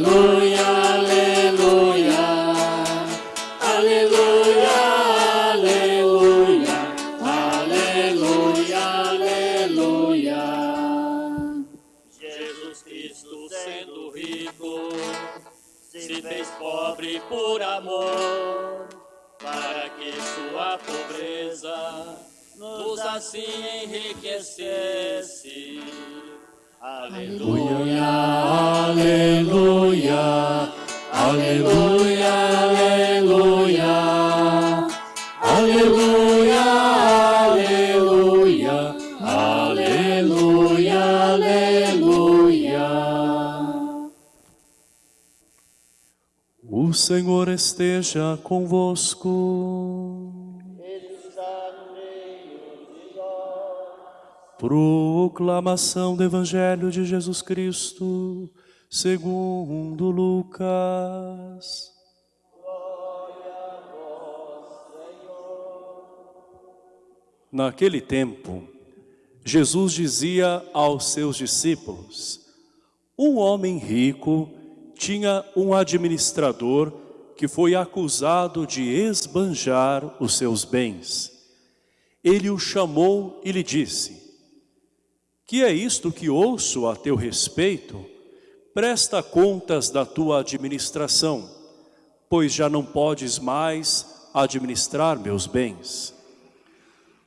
Aleluia, aleluia, aleluia, aleluia, aleluia, aleluia. Jesus Cristo, sendo rico, se fez pobre por amor, para que sua pobreza nos assim enriquecesse. Aleluia, aleluia, aleluia, aleluia, aleluia, aleluia, aleluia. O Senhor esteja convosco. Proclamação do Evangelho de Jesus Cristo, segundo Lucas. Naquele tempo, Jesus dizia aos seus discípulos, um homem rico tinha um administrador que foi acusado de esbanjar os seus bens. Ele o chamou e lhe disse, que é isto que ouço a teu respeito? Presta contas da tua administração, pois já não podes mais administrar meus bens.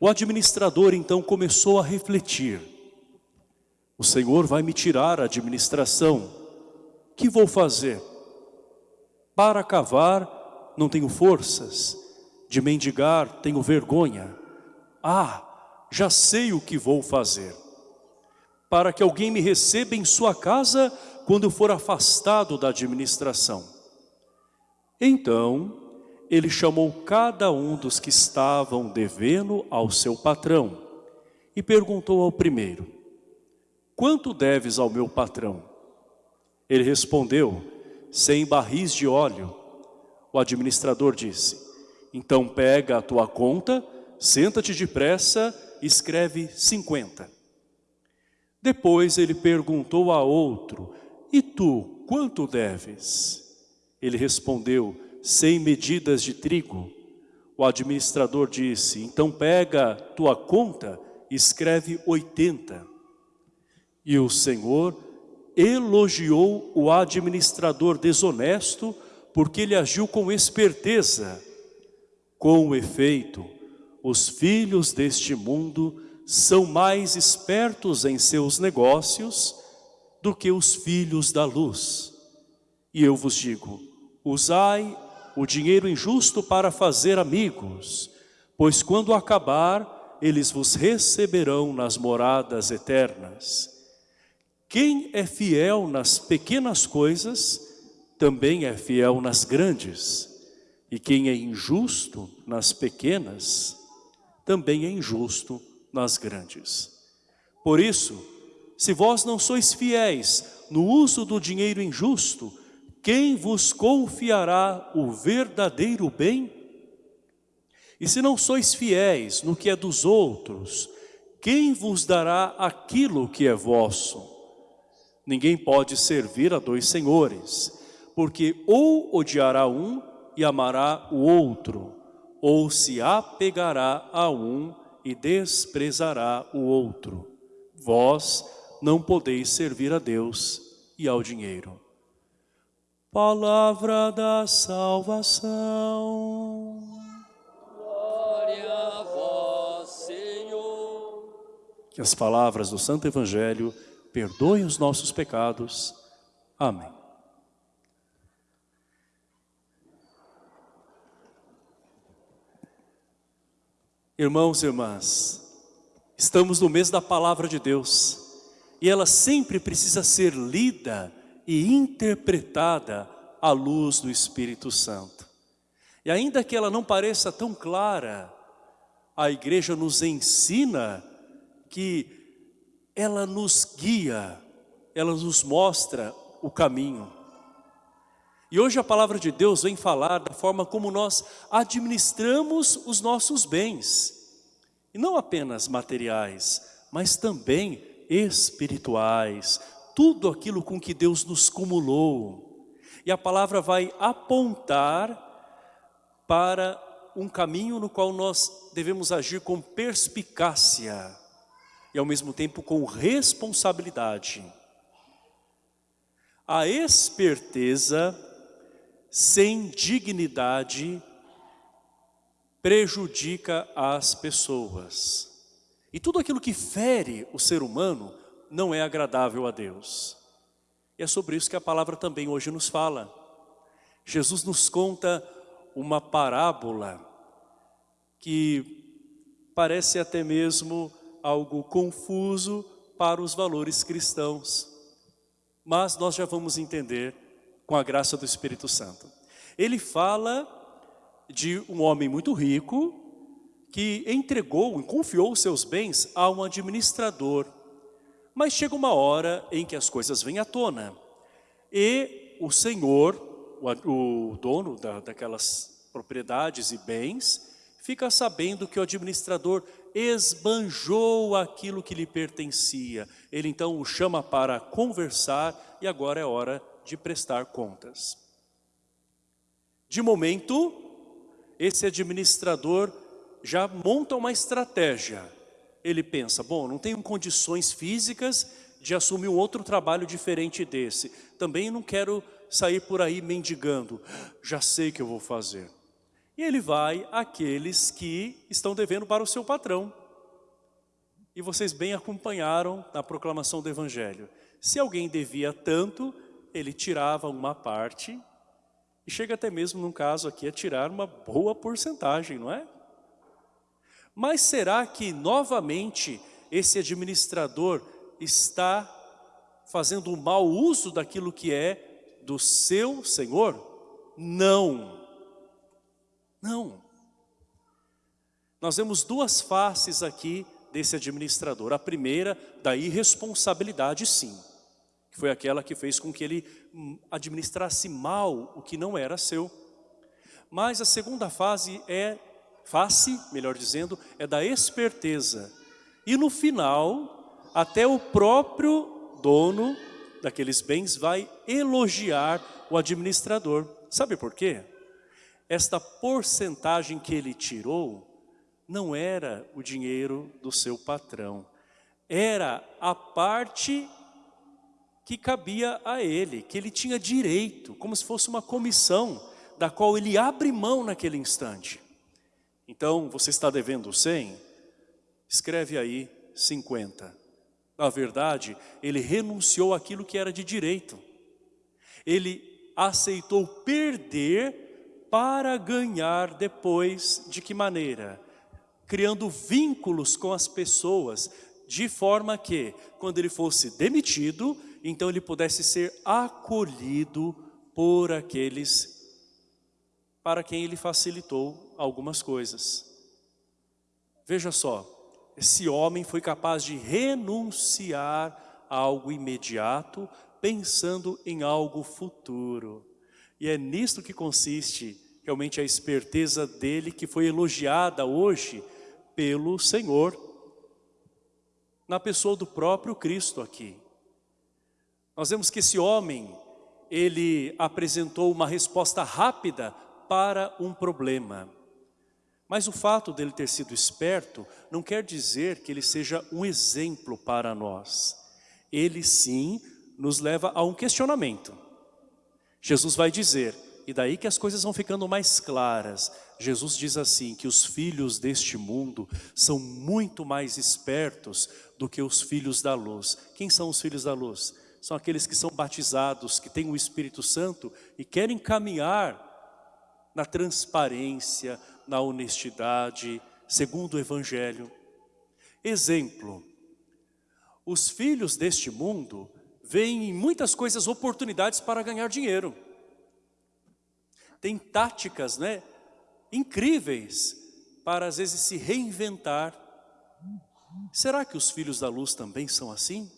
O administrador então começou a refletir. O Senhor vai me tirar a administração. Que vou fazer? Para cavar não tenho forças, de mendigar tenho vergonha. Ah, já sei o que vou fazer. Para que alguém me receba em sua casa quando for afastado da administração. Então, ele chamou cada um dos que estavam devendo ao seu patrão e perguntou ao primeiro, quanto deves ao meu patrão? Ele respondeu, cem barris de óleo. O administrador disse, então pega a tua conta, senta-te depressa e escreve cinquenta. Depois ele perguntou a outro, e tu, quanto deves? Ele respondeu, cem medidas de trigo. O administrador disse, então pega tua conta e escreve oitenta. E o Senhor elogiou o administrador desonesto porque ele agiu com esperteza. Com efeito, os filhos deste mundo são mais espertos em seus negócios do que os filhos da luz. E eu vos digo, usai o dinheiro injusto para fazer amigos, pois quando acabar, eles vos receberão nas moradas eternas. Quem é fiel nas pequenas coisas, também é fiel nas grandes. E quem é injusto nas pequenas, também é injusto nas grandes. Por isso, se vós não sois fiéis no uso do dinheiro injusto, quem vos confiará o verdadeiro bem? E se não sois fiéis no que é dos outros, quem vos dará aquilo que é vosso? Ninguém pode servir a dois senhores, porque ou odiará um e amará o outro, ou se apegará a um e desprezará o outro. Vós não podeis servir a Deus e ao dinheiro. Palavra da salvação. glória a vós, Senhor. Que as palavras do Santo Evangelho perdoem os nossos pecados. Amém. Irmãos e irmãs, estamos no mês da Palavra de Deus e ela sempre precisa ser lida e interpretada à luz do Espírito Santo. E ainda que ela não pareça tão clara, a igreja nos ensina que ela nos guia, ela nos mostra o caminho. E hoje a palavra de Deus vem falar da forma como nós administramos os nossos bens. E não apenas materiais, mas também espirituais. Tudo aquilo com que Deus nos cumulou. E a palavra vai apontar para um caminho no qual nós devemos agir com perspicácia e ao mesmo tempo com responsabilidade. A esperteza sem dignidade prejudica as pessoas. E tudo aquilo que fere o ser humano não é agradável a Deus. E é sobre isso que a palavra também hoje nos fala. Jesus nos conta uma parábola que parece até mesmo algo confuso para os valores cristãos. Mas nós já vamos entender com a graça do Espírito Santo. Ele fala de um homem muito rico que entregou e confiou seus bens a um administrador. Mas chega uma hora em que as coisas vêm à tona. E o senhor, o, o dono da, daquelas propriedades e bens, fica sabendo que o administrador esbanjou aquilo que lhe pertencia. Ele então o chama para conversar e agora é hora de prestar contas. De momento, esse administrador já monta uma estratégia. Ele pensa, bom, não tenho condições físicas de assumir um outro trabalho diferente desse. Também não quero sair por aí mendigando. Já sei o que eu vou fazer. E ele vai àqueles que estão devendo para o seu patrão. E vocês bem acompanharam na proclamação do Evangelho. Se alguém devia tanto, ele tirava uma parte e chega até mesmo, num caso aqui, a tirar uma boa porcentagem, não é? Mas será que novamente esse administrador está fazendo um mau uso daquilo que é do seu Senhor? Não. Não. Nós vemos duas faces aqui desse administrador. A primeira, da irresponsabilidade, sim. Que foi aquela que fez com que ele hum, administrasse mal o que não era seu. Mas a segunda fase é, face, melhor dizendo, é da esperteza. E no final, até o próprio dono daqueles bens vai elogiar o administrador. Sabe por quê? esta porcentagem que ele tirou não era o dinheiro do seu patrão, era a parte que cabia a ele, que ele tinha direito, como se fosse uma comissão, da qual ele abre mão naquele instante. Então, você está devendo 100? Escreve aí 50. Na verdade, ele renunciou àquilo que era de direito. Ele aceitou perder para ganhar depois de que maneira? Criando vínculos com as pessoas, de forma que, quando ele fosse demitido, então ele pudesse ser acolhido por aqueles para quem ele facilitou algumas coisas. Veja só, esse homem foi capaz de renunciar a algo imediato, pensando em algo futuro. E é nisto que consiste realmente a esperteza dele que foi elogiada hoje pelo Senhor, na pessoa do próprio Cristo aqui. Nós vemos que esse homem, ele apresentou uma resposta rápida para um problema. Mas o fato dele ter sido esperto não quer dizer que ele seja um exemplo para nós. Ele sim nos leva a um questionamento. Jesus vai dizer, e daí que as coisas vão ficando mais claras. Jesus diz assim, que os filhos deste mundo são muito mais espertos do que os filhos da luz. Quem são os filhos da luz? São aqueles que são batizados, que têm o Espírito Santo e querem caminhar na transparência, na honestidade, segundo o Evangelho. Exemplo, os filhos deste mundo veem em muitas coisas oportunidades para ganhar dinheiro. Tem táticas né, incríveis para às vezes se reinventar. Será que os filhos da luz também são assim?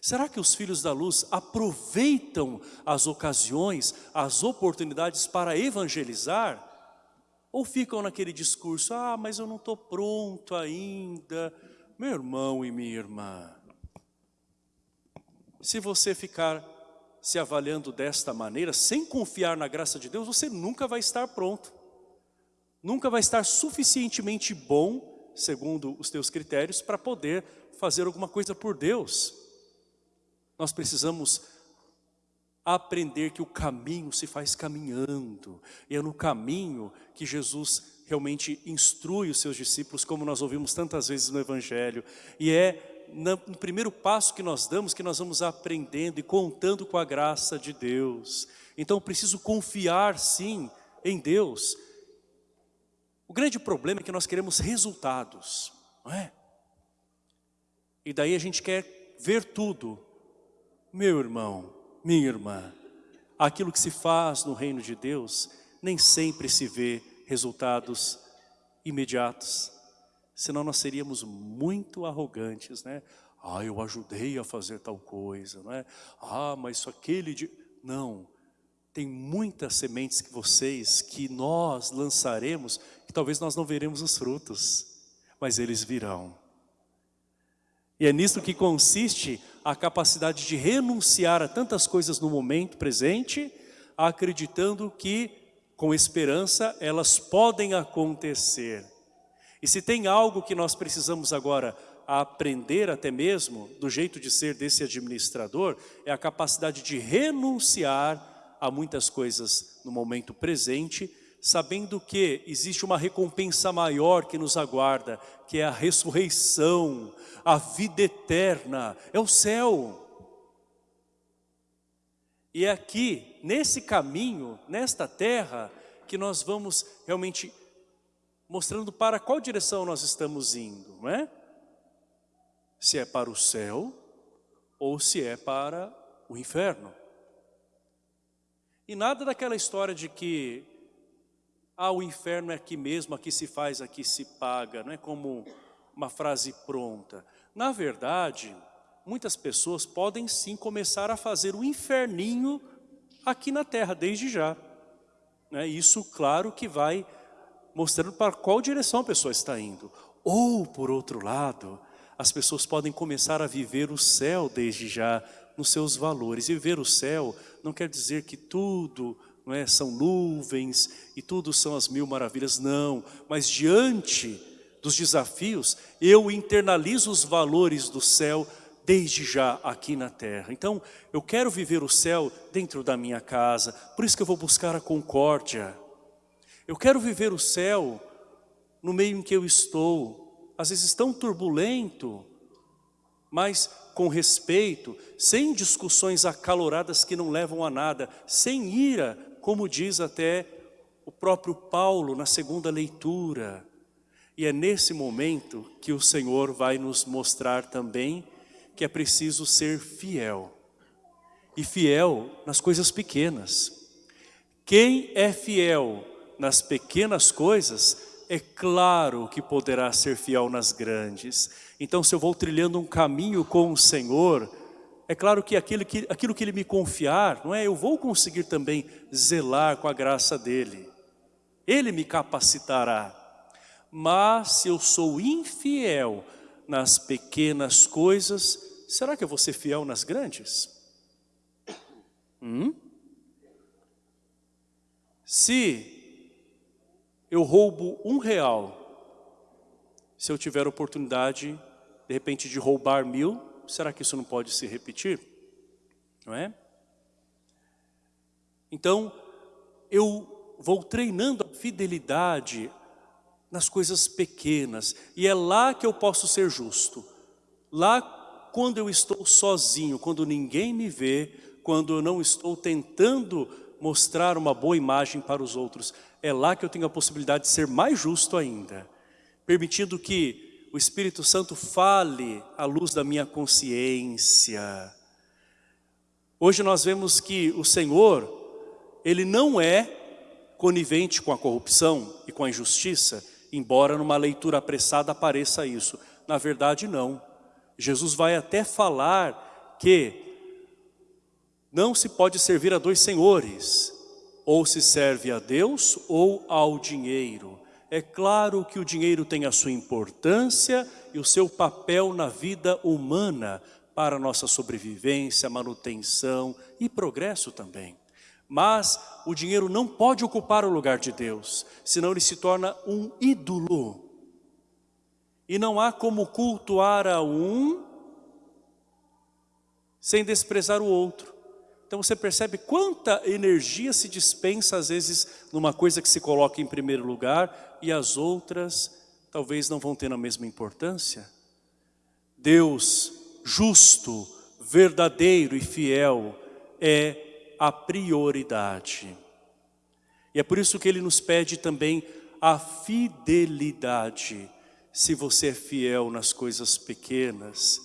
Será que os filhos da luz aproveitam as ocasiões, as oportunidades para evangelizar? Ou ficam naquele discurso, ah, mas eu não estou pronto ainda. Meu irmão e minha irmã, se você ficar se avaliando desta maneira, sem confiar na graça de Deus, você nunca vai estar pronto. Nunca vai estar suficientemente bom, segundo os teus critérios, para poder fazer alguma coisa por Deus. Nós precisamos aprender que o caminho se faz caminhando. E é no caminho que Jesus realmente instrui os seus discípulos, como nós ouvimos tantas vezes no Evangelho. E é no primeiro passo que nós damos que nós vamos aprendendo e contando com a graça de Deus. Então preciso confiar sim em Deus. O grande problema é que nós queremos resultados, não é? E daí a gente quer ver tudo. Meu irmão, minha irmã, aquilo que se faz no reino de Deus, nem sempre se vê resultados imediatos. Senão nós seríamos muito arrogantes, né? Ah, eu ajudei a fazer tal coisa, não é? Ah, mas aquele de... Não, tem muitas sementes que vocês, que nós lançaremos, que talvez nós não veremos os frutos, mas eles virão. E é nisso que consiste a capacidade de renunciar a tantas coisas no momento presente, acreditando que, com esperança, elas podem acontecer. E se tem algo que nós precisamos agora aprender até mesmo, do jeito de ser desse administrador, é a capacidade de renunciar a muitas coisas no momento presente, sabendo que existe uma recompensa maior que nos aguarda, que é a ressurreição, a vida eterna, é o céu. E é aqui, nesse caminho, nesta terra, que nós vamos realmente mostrando para qual direção nós estamos indo, não é? Se é para o céu ou se é para o inferno. E nada daquela história de que ah, o inferno é aqui mesmo, aqui se faz, aqui se paga, não é como uma frase pronta. Na verdade, muitas pessoas podem sim começar a fazer o inferninho aqui na terra, desde já. Né? Isso, claro, que vai mostrando para qual direção a pessoa está indo. Ou, por outro lado, as pessoas podem começar a viver o céu desde já, nos seus valores. E viver o céu não quer dizer que tudo não é? são nuvens e tudo são as mil maravilhas, não. Mas diante dos desafios, eu internalizo os valores do céu desde já aqui na terra. Então, eu quero viver o céu dentro da minha casa, por isso que eu vou buscar a concórdia. Eu quero viver o céu no meio em que eu estou, às vezes tão turbulento, mas com respeito, sem discussões acaloradas que não levam a nada, sem ira, como diz até o próprio Paulo na segunda leitura. E é nesse momento que o Senhor vai nos mostrar também que é preciso ser fiel. E fiel nas coisas pequenas. Quem é fiel nas pequenas coisas, é claro que poderá ser fiel nas grandes. Então se eu vou trilhando um caminho com o Senhor, é claro que aquilo que, aquilo que Ele me confiar, não é? Eu vou conseguir também zelar com a graça dEle. Ele me capacitará. Mas se eu sou infiel nas pequenas coisas, será que eu vou ser fiel nas grandes? Hum? Se eu roubo um real, se eu tiver oportunidade, de repente, de roubar mil, será que isso não pode se repetir? Não é? Então, eu vou treinando a fidelidade nas coisas pequenas. E é lá que eu posso ser justo. Lá quando eu estou sozinho, quando ninguém me vê, quando eu não estou tentando mostrar uma boa imagem para os outros, é lá que eu tenho a possibilidade de ser mais justo ainda. Permitindo que o Espírito Santo fale à luz da minha consciência. Hoje nós vemos que o Senhor, Ele não é conivente com a corrupção e com a injustiça, embora numa leitura apressada apareça isso. Na verdade não. Jesus vai até falar que não se pode servir a dois senhores, ou se serve a Deus ou ao dinheiro. É claro que o dinheiro tem a sua importância e o seu papel na vida humana para nossa sobrevivência, manutenção e progresso também. Mas o dinheiro não pode ocupar o lugar de Deus, senão ele se torna um ídolo. E não há como cultuar a um sem desprezar o outro. Então você percebe quanta energia se dispensa às vezes numa coisa que se coloca em primeiro lugar e as outras talvez não vão ter a mesma importância. Deus justo, verdadeiro e fiel é a prioridade. E é por isso que ele nos pede também a fidelidade. Se você é fiel nas coisas pequenas,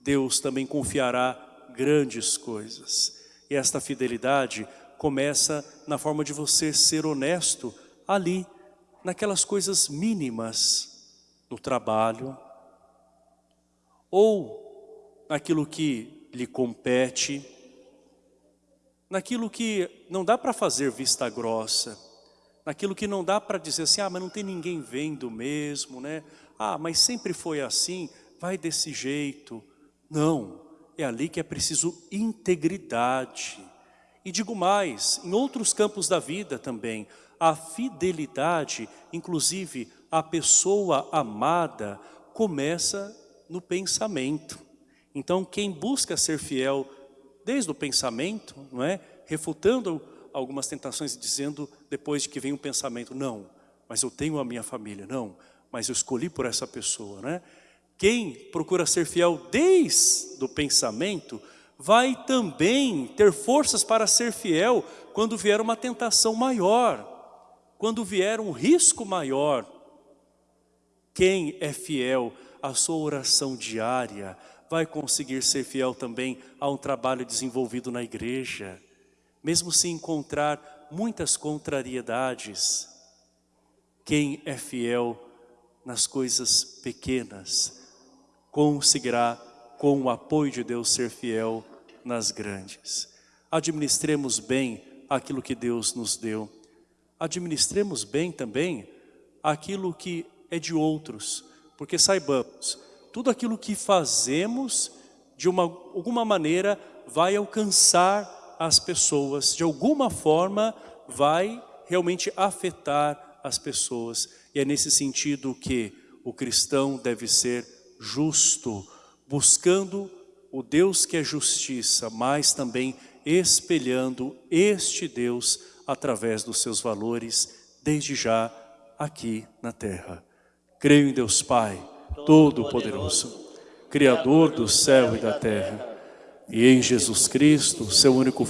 Deus também confiará grandes coisas. E esta fidelidade começa na forma de você ser honesto ali, naquelas coisas mínimas, no trabalho, ou naquilo que lhe compete, naquilo que não dá para fazer vista grossa, naquilo que não dá para dizer assim, ah, mas não tem ninguém vendo mesmo, né? Ah, mas sempre foi assim, vai desse jeito. Não, é ali que é preciso integridade. E digo mais, em outros campos da vida também, a fidelidade, inclusive a pessoa amada, começa no pensamento. Então quem busca ser fiel desde o pensamento, não é? refutando algumas tentações e dizendo depois de que vem um pensamento, não, mas eu tenho a minha família, não, mas eu escolhi por essa pessoa, né? Quem procura ser fiel desde o pensamento, vai também ter forças para ser fiel quando vier uma tentação maior, quando vier um risco maior. Quem é fiel à sua oração diária, vai conseguir ser fiel também a um trabalho desenvolvido na igreja, mesmo se encontrar muitas contrariedades. Quem é fiel nas coisas pequenas, conseguirá, com o apoio de Deus, ser fiel nas grandes. Administremos bem aquilo que Deus nos deu. Administremos bem também aquilo que é de outros, porque saibamos, tudo aquilo que fazemos, de uma, alguma maneira, vai alcançar as pessoas, de alguma forma vai realmente afetar as pessoas. E é nesse sentido que o cristão deve ser justo, buscando o Deus que é justiça, mas também espelhando este Deus através dos seus valores, desde já aqui na terra. Creio em Deus Pai, Todo-Poderoso, Criador do céu e da terra, e em Jesus Cristo, seu único